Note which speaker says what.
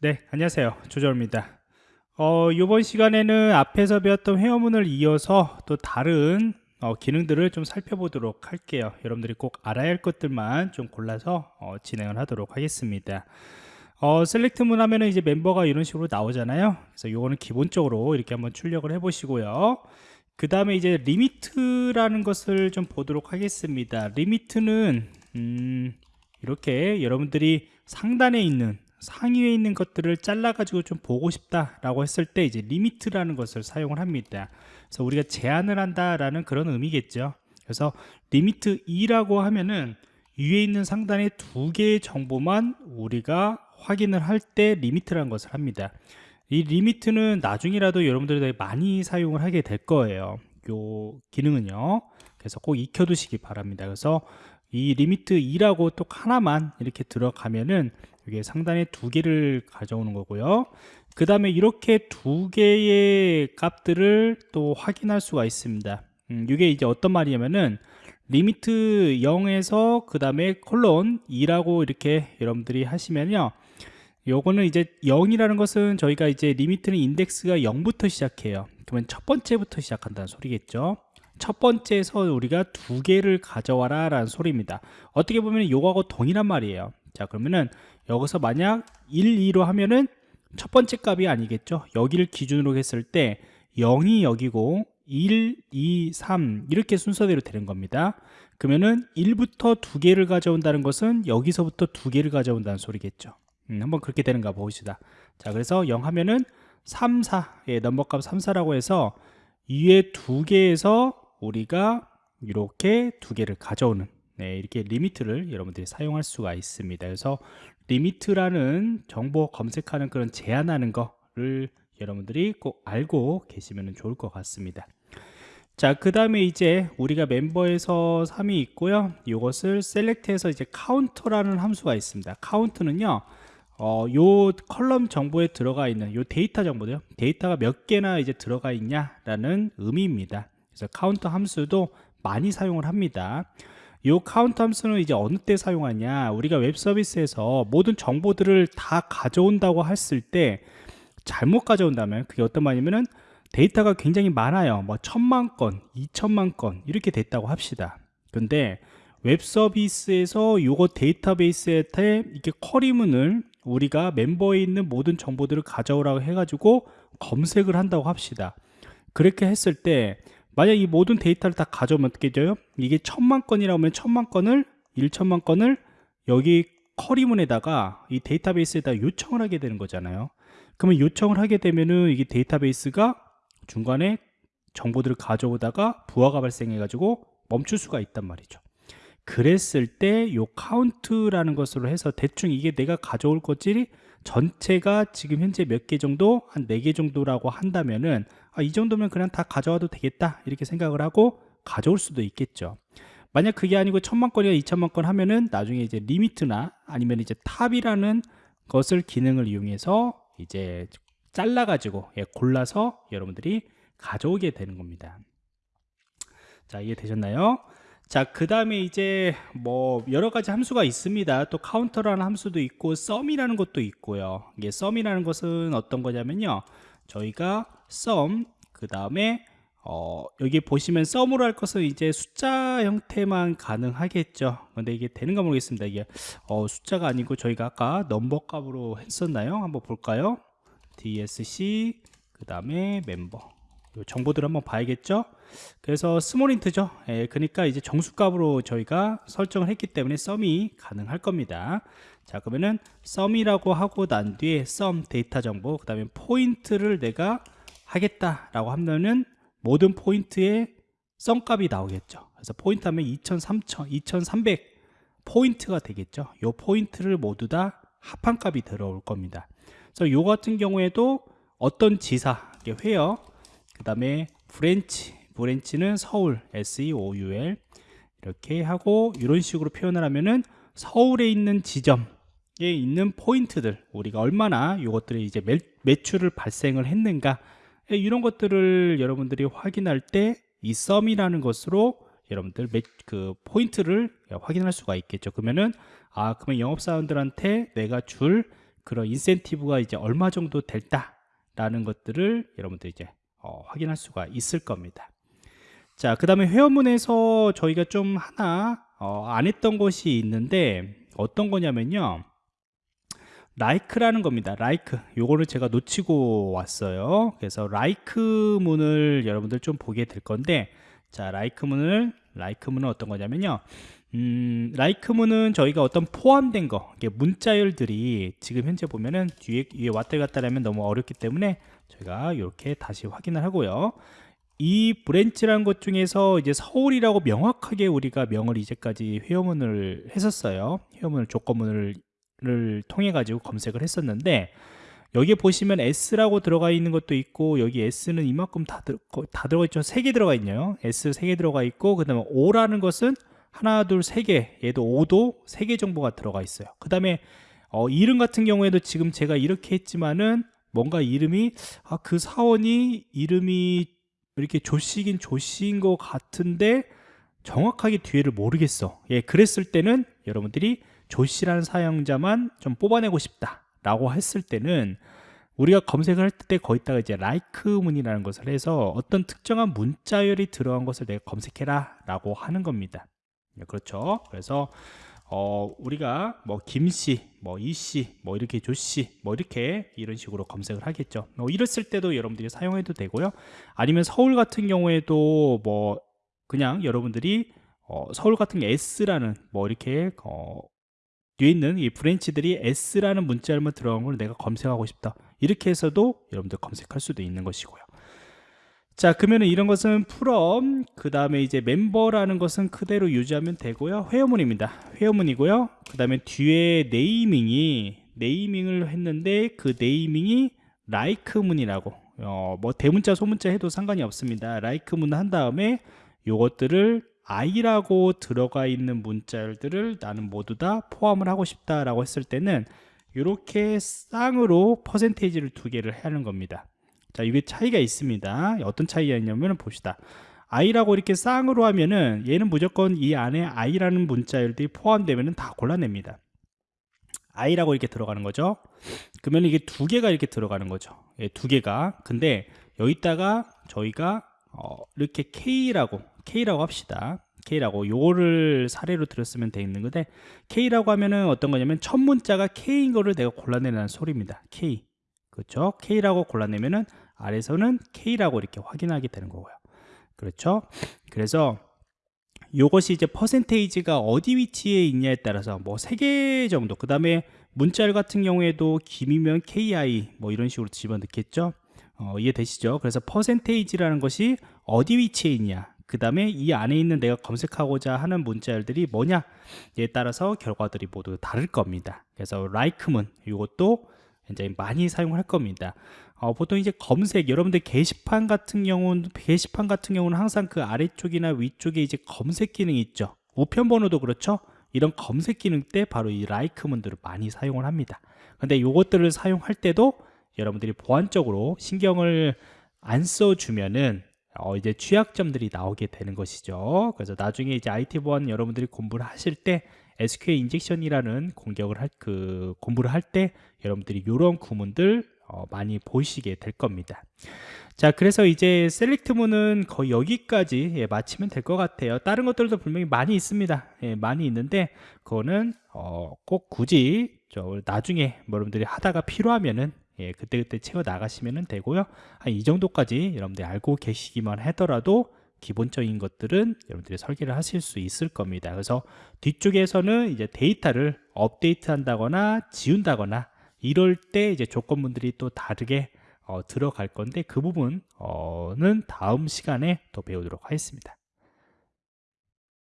Speaker 1: 네, 안녕하세요. 조절입니다. 어, 이번 시간에는 앞에서 배웠던 회화문을 이어서 또 다른 어, 기능들을 좀 살펴보도록 할게요. 여러분들이 꼭 알아야 할 것들만 좀 골라서 어, 진행을 하도록 하겠습니다. 어, SELECT문 하면은 이제 멤버가 이런 식으로 나오잖아요. 그래서 요거는 기본적으로 이렇게 한번 출력을 해 보시고요. 그 다음에 이제 LIMIT라는 것을 좀 보도록 하겠습니다. LIMIT는 음, 이렇게 여러분들이 상단에 있는 상위에 있는 것들을 잘라 가지고 좀 보고 싶다 라고 했을 때 이제 LIMIT라는 것을 사용을 합니다. 그래서 우리가 제한을 한다 라는 그런 의미겠죠. 그래서 LIMIT 2라고 하면은 위에 있는 상단에 두 개의 정보만 우리가 확인을 할 때 LIMIT라는 것을 합니다. 이 LIMIT는 나중이라도 여러분들이 많이 사용을 하게 될 거예요. 요 기능은요. 그래서 꼭 익혀두시기 바랍니다. 그래서 이 LIMIT 2라고 또 하나만 이렇게 들어가면은 이게 상단에 두 개를 가져오는 거고요. 그 다음에 이렇게 두 개의 값들을 또 확인할 수가 있습니다. 음, 이게 이제 어떤 말이냐면은 LIMIT 0에서 그 다음에 콜론 2라고 이렇게 여러분들이 하시면요. 요거는 이제 0이라는 것은 저희가 이제 LIMIT는 인덱스가 0부터 시작해요. 그러면 첫 번째부터 시작한다는 소리겠죠. 첫 번째에서 우리가 두 개를 가져와라 라는 소리입니다. 어떻게 보면 요거하고 동일한 말이에요. 자 그러면은 여기서 만약 1, 2로 하면은 첫 번째 값이 아니겠죠? 여기를 기준으로 했을 때 0이 여기고 1, 2, 3 이렇게 순서대로 되는 겁니다. 그러면은 1부터 두 개를 가져온다는 것은 여기서부터 두 개를 가져온다는 소리겠죠. 음, 한번 그렇게 되는가 봅시다. 자 그래서 0 하면은 3, 4 예, 넘버값 3, 4라고 해서 위에 두 개에서 우리가 이렇게 두 개를 가져오는 네, 이렇게 LIMIT를 여러분들이 사용할 수가 있습니다. 그래서 LIMIT라는 정보 검색하는 그런 제한하는 거를 여러분들이 꼭 알고 계시면 좋을 것 같습니다. 자, 그 다음에 이제 우리가 멤버에서 3이 있고요. 이것을 SELECT해서 이제 COUNT라는 함수가 있습니다. COUNT는요, 어, 요 column 정보에 들어가 있는 요 데이터 정보도요. 데이터가 몇 개나 이제 들어가 있냐라는 의미입니다. 그래서 카운터 함수도 많이 사용을 합니다. 이 카운트 함수는 이제 어느 때 사용하냐? 우리가 웹 서비스에서 모든 정보들을 다 가져온다고 했을 때 잘못 가져온다면 그게 어떤 말이냐면은 데이터가 굉장히 많아요. 뭐 천만 건 이천만 건 이렇게 됐다고 합시다. 근데 웹 서비스에서 요거 데이터베이스에 이렇게 query문을 우리가 멤버에 있는 모든 정보들을 가져오라고 해가지고 검색을 한다고 합시다. 그렇게 했을 때 만약 이 모든 데이터를 다 가져오면 어떻게 돼요? 이게 천만 건이라고 하면 천만 건을 1천만 건을 여기 query문에다가 이 데이터베이스에다 요청을 하게 되는 거잖아요 그러면 요청을 하게 되면은 이게 데이터베이스가 중간에 정보들을 가져오다가 부하가 발생해 가지고 멈출 수가 있단 말이죠 그랬을 때 요 count라는 것으로 해서 대충 이게 내가 가져올 것들이 전체가 지금 현재 몇 개 정도? 한 네 개 정도라고 한다면은 아, 이 정도면 그냥 다 가져와도 되겠다. 이렇게 생각을 하고 가져올 수도 있겠죠. 만약 그게 아니고 천만 건이나 이천만 건 하면은 나중에 이제 limit나 아니면 이제 top이라는 것을 기능을 이용해서 이제 잘라 가지고 예, 골라서 여러분들이 가져오게 되는 겁니다. 자 이해 되셨나요? 자, 그 다음에 이제 뭐 여러 가지 함수가 있습니다. 또 count라는 함수도 있고 sum이라는 것도 있고요. 이게 sum이라는 것은 어떤 거냐면요. 저희가 sum 그 다음에 어, 여기 보시면 sum으로 할 것은 이제 숫자 형태만 가능하겠죠 근데 이게 되는가 모르겠습니다 이게 어, 숫자가 아니고 저희가 아까 number 값으로 했었나요 한번 볼까요 desc 그 다음에 멤버 정보들 한번 봐야겠죠 그래서 small int죠 예, 그러니까 이제 정수값으로 저희가 설정을 했기 때문에 sum이 가능할 겁니다 자 그러면은 sum이라고 하고 난 뒤에 sum 데이터 정보 그 다음에 포인트를 내가 하겠다라고 하면은 모든 포인트에 sum 값이 나오겠죠. 그래서 포인트 하면 2000, 3000, 2300 포인트가 되겠죠. 요 포인트를 모두 다 합한 값이 들어올 겁니다. 그래서 요 같은 경우에도 어떤 지사, 회어, 그 다음에 branch, branch는 서울, S-E-O-U-L 이렇게 하고 이런 식으로 표현을 하면은 서울에 있는 지점에 있는 포인트들 우리가 얼마나 이것들이 이제 매, 매출을 발생을 했는가 예, 이런 것들을 여러분들이 확인할 때 이 sum이라는 것으로 여러분들 그 포인트를 확인할 수가 있겠죠. 그러면은 아 그러면 영업사원들한테 내가 줄 그런 인센티브가 이제 얼마 정도 될다라는 것들을 여러분들 이제 어, 확인할 수가 있을 겁니다. 자, 그 다음에 회원문에서 저희가 좀 하나 어, 안 했던 것이 있는데 어떤 거냐면요. 라이크라는 겁니다. 라이크. 요거를 제가 놓치고 왔어요. 그래서 라이크 문을 여러분들 좀 보게 될 건데 자, like 문을 like 문은 어떤 거냐면요. 음, like 문은 저희가 어떤 포함된 거, 문자열들이 지금 현재 보면은 뒤에 위에 왔다 갔다 하면 너무 어렵기 때문에 저희가 이렇게 다시 확인을 하고요. 이 branch라는 것 중에서 이제 서울이라고 명확하게 우리가 명을 이제까지 where문을 했었어요. where문을 조건문을 통해 가지고 검색을 했었는데 여기에 보시면 S라고 들어가 있는 것도 있고 여기 S는 이만큼 다, 들, 다 들어가 있죠. 세개 들어가 있네요. S 세개 들어가 있고 그 다음에 O라는 것은 하나, 둘, 세 개. 얘도 5도 세 개 정보가 들어가 있어요. 그 다음에 어, 이름 같은 경우에도 지금 제가 이렇게 했지만은 뭔가 이름이 아, 그 사원이 이름이 이렇게 조씨긴 조씨인 것 같은데 정확하게 뒤에를 모르겠어. 예, 그랬을 때는 여러분들이 조씨라는 사용자만 좀 뽑아내고 싶다. 라고 했을 때는 우리가 검색을 할 때 거기다가 이제 like 문이라는 것을 해서 어떤 특정한 문자열이 들어간 것을 내가 검색해라 라고 하는 겁니다 네, 그렇죠 그래서 어, 우리가 뭐 김씨, 뭐 이씨, 뭐 이렇게 조씨, 뭐 이렇게 이런 식으로 검색을 하겠죠. 뭐 이랬을 때도 여러분들이 사용해도 되고요. 아니면 서울 같은 경우에도 뭐 그냥 여러분들이 어, 서울 같은 게 S라는 뭐 이렇게 어, 뒤에 있는 이 브랜치들이 S라는 문자열만 들어간 걸 내가 검색하고 싶다. 이렇게 해서도 여러분들 검색할 수도 있는 것이고요. 자 그러면 이런 것은 from 그 다음에 이제 멤버라는 것은 그대로 유지하면 되고요. 회원문입니다. 회원문이고요. 그 다음에 뒤에 네이밍이 네이밍을 했는데 그 네이밍이 like 문이라고. 어, 뭐 대문자 소문자 해도 상관이 없습니다. 문을 한 다음에 요것들을 i라고 들어가 있는 문자들을 나는 모두 다 포함을 하고 싶다라고 했을 때는 이렇게 쌍으로 퍼센테이지를 두 개를 하는 겁니다. 자, 이게 차이가 있습니다. 어떤 차이가 있냐면 봅시다. i라고 이렇게 쌍으로 하면은 얘는 무조건 이 안에 i라는 문자열들이 포함되면은 다 골라냅니다. i라고 이렇게 들어가는 거죠. 그러면 이게 두 개가 이렇게 들어가는 거죠. 예, 두 개가. 근데 여기다가 저희가 어, 이렇게 k라고 K라고 합시다. K라고 요거를 사례로 들었으면 돼 있는 건데 K라고 하면은 어떤 거냐면 첫 문자가 K인 거를 내가 골라내는 소리입니다. K. 그렇죠? K라고 골라내면은 아래서는 K라고 이렇게 확인하게 되는 거고요. 그렇죠? 그래서 요것이 이제 퍼센테이지가 어디 위치에 있냐에 따라서 뭐세개 정도 그 다음에 문자열 같은 경우에도 김이면 KI 뭐 이런 식으로 집어넣겠죠 어, 이해되시죠 그래서 퍼센테이지라는 것이 어디 위치에 있냐 그 다음에 이 안에 있는 내가 검색하고자 하는 문자열들이 뭐냐에 따라서 결과들이 모두 다를 겁니다 그래서 like문 이것도 굉장히 많이 사용할 겁니다. 어, 보통 이제 검색 여러분들 게시판 같은 경우는 게시판 같은 경우는 항상 그 아래쪽이나 위쪽에 이제 검색 기능이 있죠. 우편 번호도 그렇죠? 이런 검색 기능 때 바로 이 like문들을 많이 사용을 합니다. 근데 이것들을 사용할 때도 여러분들이 보안적으로 신경을 안 써주면은 어, 이제 취약점들이 나오게 되는 것이죠. 그래서 나중에 이제 IT 보안 여러분들이 공부를 하실 때 SQL 인젝션이라는 공격을 할 그 공부를 할 때 여러분들이 이런 구문들 어, 많이 보시게 될 겁니다. 자, 그래서 이제 셀렉트문은 거의 여기까지 예, 마치면 될 것 같아요. 다른 것들도 분명히 많이 있습니다. 예, 많이 있는데 그거는 어, 꼭 굳이 저 나중에 여러분들이 하다가 필요하면은 예, 그때그때 채워 나가시면 되고요. 한 이 정도까지 여러분들이 알고 계시기만 하더라도 기본적인 것들은 여러분들이 설계를 하실 수 있을 겁니다. 그래서 뒤쪽에서는 이제 데이터를 업데이트 한다거나 지운다거나 이럴 때 이제 조건문들이 또 다르게 어, 들어갈 건데 그 부분은 다음 시간에 또 배우도록 하겠습니다.